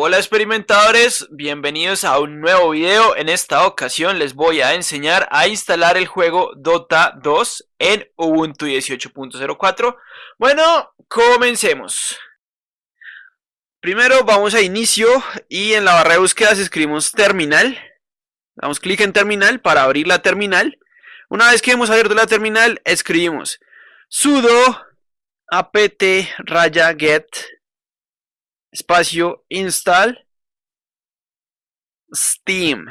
Hola experimentadores, bienvenidos a un nuevo video. En esta ocasión les voy a enseñar a instalar el juego Dota 2 en Ubuntu 18.04. Bueno, comencemos. Primero vamos a inicio y en la barra de búsqueda escribimos terminal. Damos clic en terminal para abrir la terminal. Una vez que hemos abierto la terminal, escribimos sudo apt raya get espacio install steam.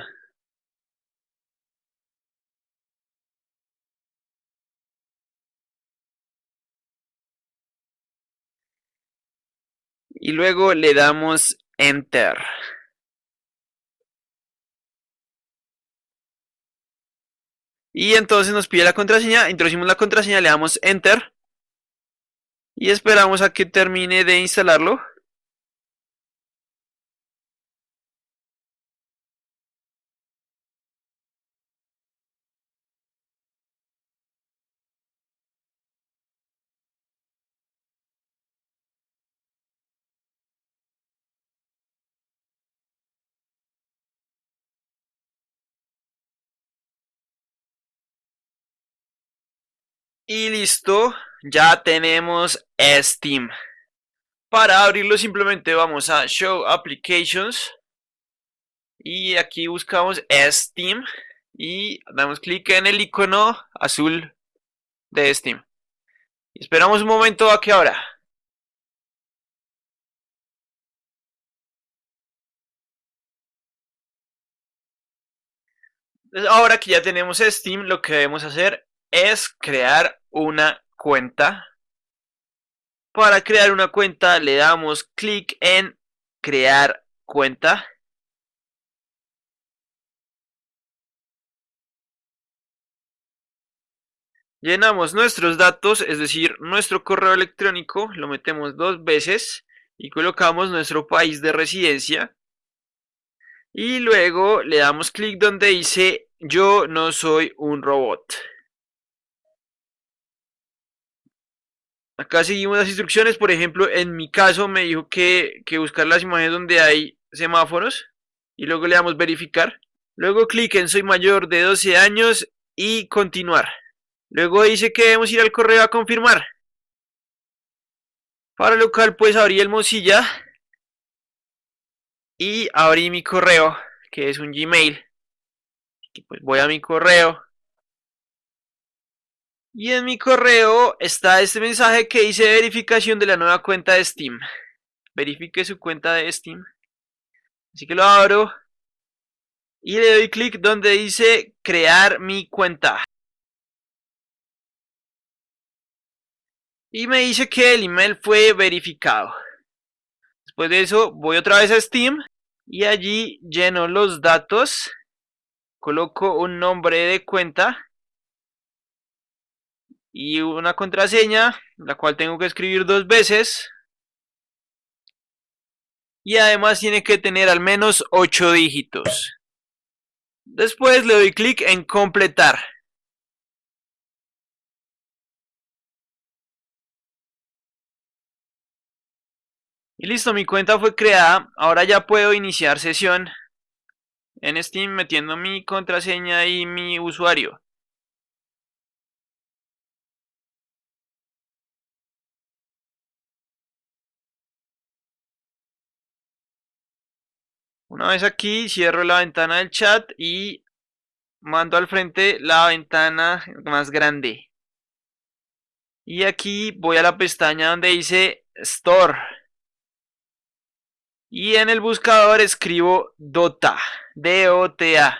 Y luego le damos enter. Y entonces nos pide la contraseña, introducimos la contraseña, le damos enter. Y esperamos a que termine de instalarlo Y listo, ya tenemos Steam. Para abrirlo simplemente vamos a Show Applications. Y aquí buscamos Steam. Y damos clic en el icono azul de Steam. esperamos un momento a que abra. ahora que ya tenemos Steam, lo que debemos hacer es crear una cuenta. Para crear una cuenta le damos clic en crear cuenta. Llenamos nuestros datos, es decir, nuestro correo electrónico, lo metemos dos veces y colocamos nuestro país de residencia. Y luego le damos clic donde dice yo no soy un robot. Acá seguimos las instrucciones, por ejemplo, en mi caso me dijo que, que buscar las imágenes donde hay semáforos y luego le damos verificar. Luego clic en soy mayor de 12 años y continuar. Luego dice que debemos ir al correo a confirmar. Para lo cual pues abrí el Mozilla y abrí mi correo que es un Gmail. pues voy a mi correo y en mi correo está este mensaje que dice verificación de la nueva cuenta de Steam. Verifique su cuenta de Steam. Así que lo abro. Y le doy clic donde dice crear mi cuenta. Y me dice que el email fue verificado. Después de eso voy otra vez a Steam. Y allí lleno los datos. Coloco un nombre de cuenta y una contraseña, la cual tengo que escribir dos veces. Y además tiene que tener al menos 8 dígitos. Después le doy clic en completar. Y listo, mi cuenta fue creada. Ahora ya puedo iniciar sesión en Steam metiendo mi contraseña y mi usuario. Una vez aquí, cierro la ventana del chat y mando al frente la ventana más grande. Y aquí voy a la pestaña donde dice Store. Y en el buscador escribo Dota, D-O-T-A.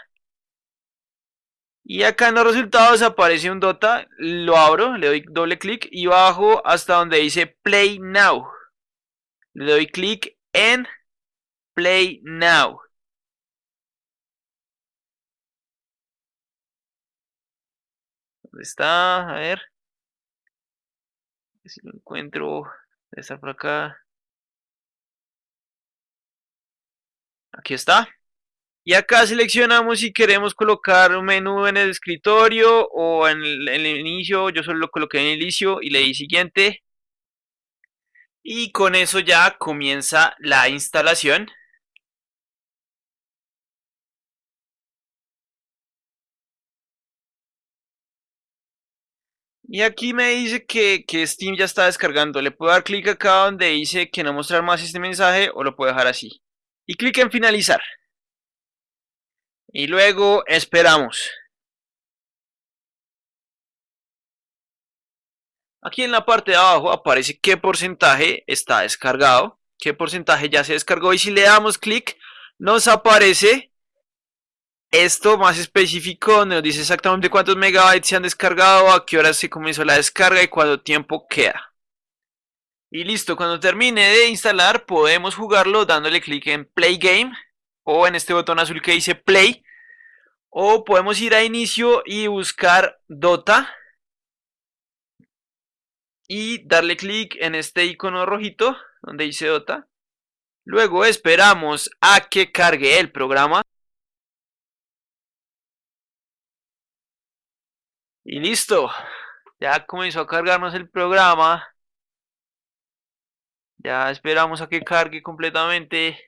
Y acá en los resultados aparece un Dota, lo abro, le doy doble clic y bajo hasta donde dice Play Now. Le doy clic en Play now. ¿Dónde está? A ver. Si lo encuentro. Debe estar por acá. Aquí está. Y acá seleccionamos si queremos colocar un menú en el escritorio o en el, en el, inicio. Yo solo lo coloqué en el inicio y le di siguiente. Y con eso ya comienza la instalación. Y aquí me dice que, que, Steam ya está descargando. Le puedo dar clic acá donde dice que no mostrar más este mensaje o lo puedo dejar así. Y clic en finalizar. Y luego esperamos. Aquí en la parte de abajo aparece qué porcentaje está descargado, qué porcentaje ya se descargó y si le damos clic nos aparece esto más específico nos dice exactamente cuántos megabytes se han descargado, a qué hora se comenzó la descarga y cuánto tiempo queda. Y listo, cuando termine de instalar podemos jugarlo dándole clic en Play Game o en este botón azul que dice Play o podemos ir a inicio y buscar Dota y darle clic en este icono rojito donde dice Dota. Luego esperamos a que cargue el programa. Y listo. Ya comenzó a cargarnos el programa. Ya esperamos a que cargue completamente.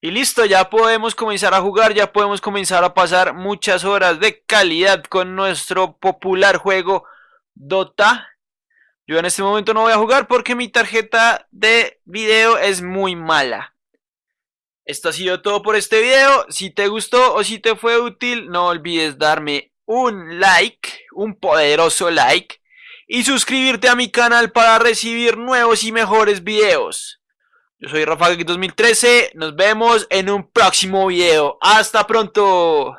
Y listo, ya podemos comenzar a jugar, ya podemos comenzar a pasar muchas horas de calidad con nuestro popular juego Dota. Yo en este momento no voy a jugar porque mi tarjeta de video es muy mala. Esto ha sido todo por este video. Si te gustó o si te fue útil, no olvides darme un like, un poderoso like. Y suscribirte a mi canal para recibir nuevos y mejores videos. Yo soy Rafa 2013, nos vemos en un próximo video. ¡Hasta pronto!